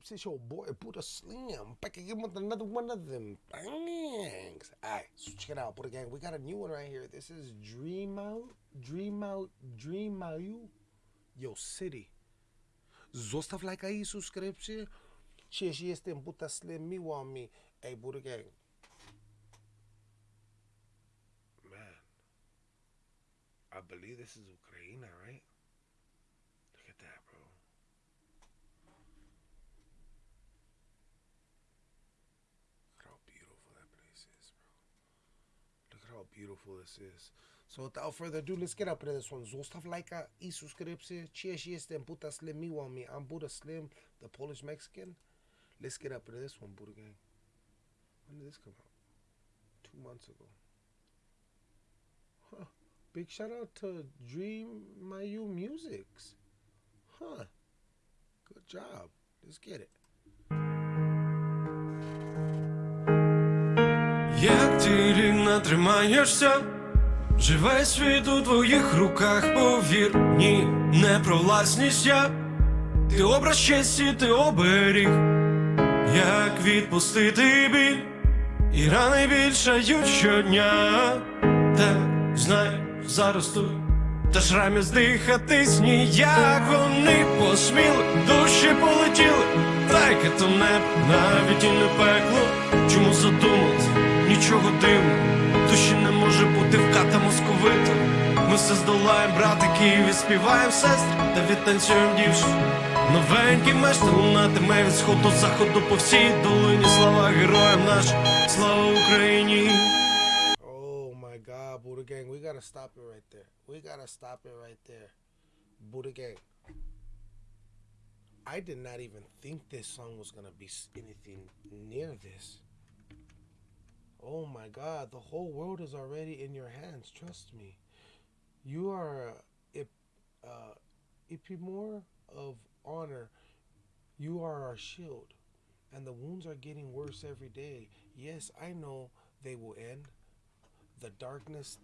peeps? It's your boy put Buddha Slim. Back again with another one of them bangs. Alright, so check it out, Buddha Gang. We got a new one right here. This is Dream Out, Dream Out, Dream Out, Yo City. Zostaw lajka i subskrypcję. Cześć, jestem Buddha Slim. Miło mi. Hey, Buddha Gang. Man, I believe this is Ukraine, right? Look at that, bro. Look at how beautiful that place is, bro. Look at how beautiful this is. So without further ado, let's get up into this one. Zostaw lajka i subskrypcję. Cześć, jestem Buddha Slim. Miło mi. I'm Buddha Slim, the Polish Mexican. Let's get up into this one, Buddha Gang. When did this come out? Two months ago. Huh. Big shout out to Dream Mayu Musics. Huh. Good job. Let's get it. Як ти рівно тримаєшся, живе світ у твоїх руках, повір, ні, не про власність я, ти образ честі, ти оберіг, як відпустити біль, і рани більшають щодня, так знай, зараз тут, та шрамі здихатись ніяк. Вони посміли, душі полетіли, так то небо, навіть і не пекло, чому задумались, нічого дивного, душі не може бути вката московита. Ми все здолаєм, братики, і відспіваєм сестри, та відтанцюєм дівчину. Новенький меш лунатиме від сходу до заходу по всій долині. Слава героям нашим, слава Україні! Oh Buddha Gang. We gotta stop it right there. We gotta stop it right there. Buddha Gang. I did not even think this song was gonna be anything near this. Oh my god, the whole world is already in your hands. Trust me. You are a uh, Ipimor of honor. You are our shield. And the wounds are getting worse every day. Yes, I know they will end the darkness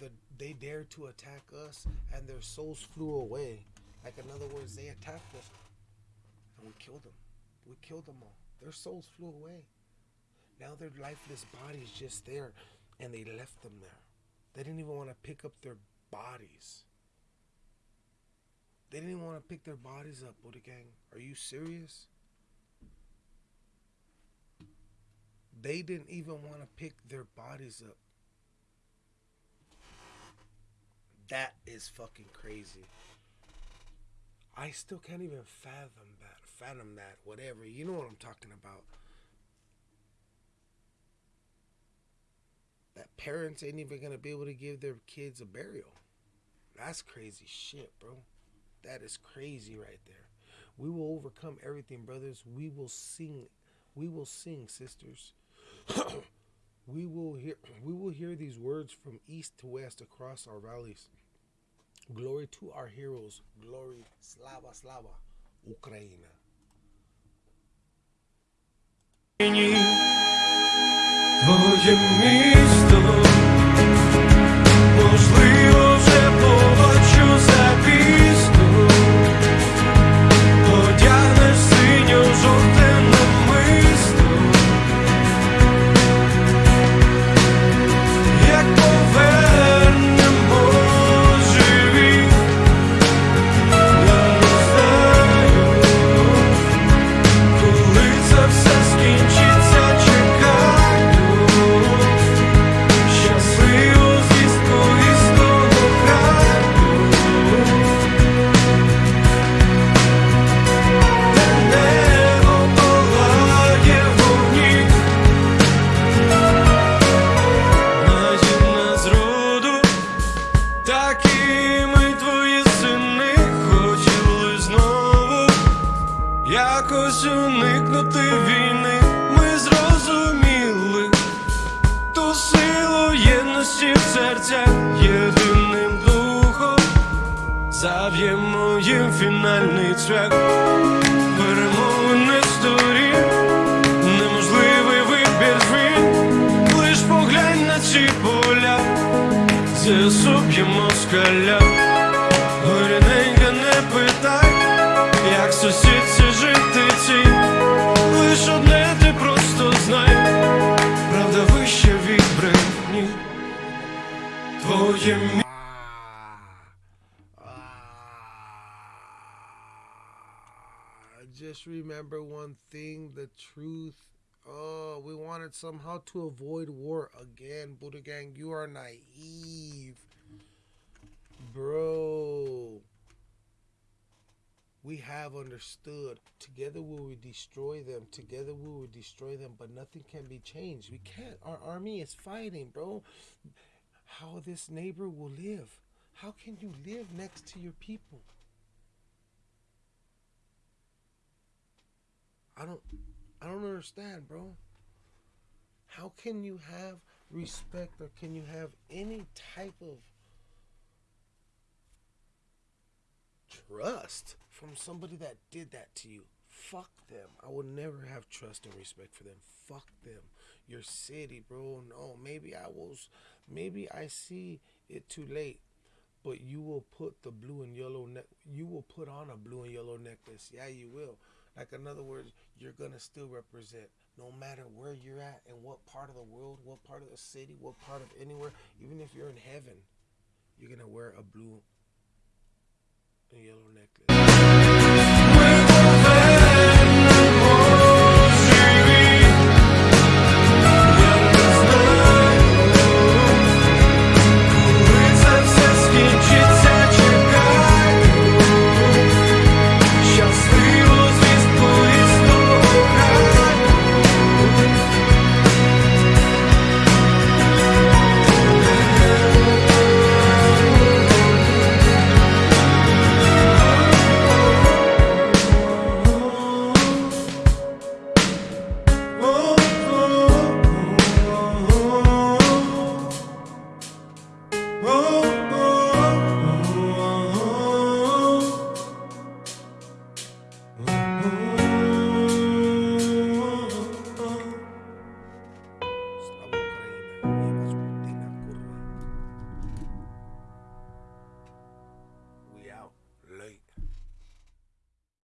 the they dared to attack us and their souls flew away like in other words they attacked us and we killed them we killed them all their souls flew away now their lifeless bodies just there and they left them there they didn't even want to pick up their bodies they didn't want to pick their bodies up Buddha gang are you serious they didn't even want to pick their bodies up That is fucking crazy. I still can't even fathom that. Fathom that. Whatever. You know what I'm talking about. That parents ain't even gonna be able to give their kids a burial. That's crazy shit, bro. That is crazy right there. We will overcome everything, brothers. We will sing. We will sing, sisters. we will hear we will hear these words from east to west across our valleys. Glory to our heroes. Glory, slava, slava, Ukraina. Oye mi historia. Такими твої сини хотіли знову. Якось уникнути війни, ми зрозуміли ту силу єдності в серцях єдиним духом, зав'ємо їм фінальний цвях, перемовини сторін, неможливий вибір звін, лиш поглянь на ці поля, зуб'ємо скаля, горіненька не питай, як сусідці жити ці, лиш одне ти просто знай, правда вище від брехні. Твоє мі... Just remember one thing, the truth. Oh, we wanted somehow to avoid war again. Buddha Gang, you are naive. Bro. We have understood. Together we will destroy them. Together we will destroy them, but nothing can be changed. We can't. Our army is fighting, bro. How this neighbor will live. How can you live next to your people? I don't I don't understand, bro. How can you have respect or can you have any type of trust from somebody that did that to you? Fuck them. I would never have trust and respect for them. Fuck them. Your city, bro. No, maybe I was maybe I see it too late. But you will put the blue and yellow neck you will put on a blue and yellow necklace. Yeah, you will. Like in other words, you're gonna still represent no matter where you're at and what part of the world, what part of the city, what part of anywhere, even if you're in heaven, you're gonna wear a blue and yellow necklace.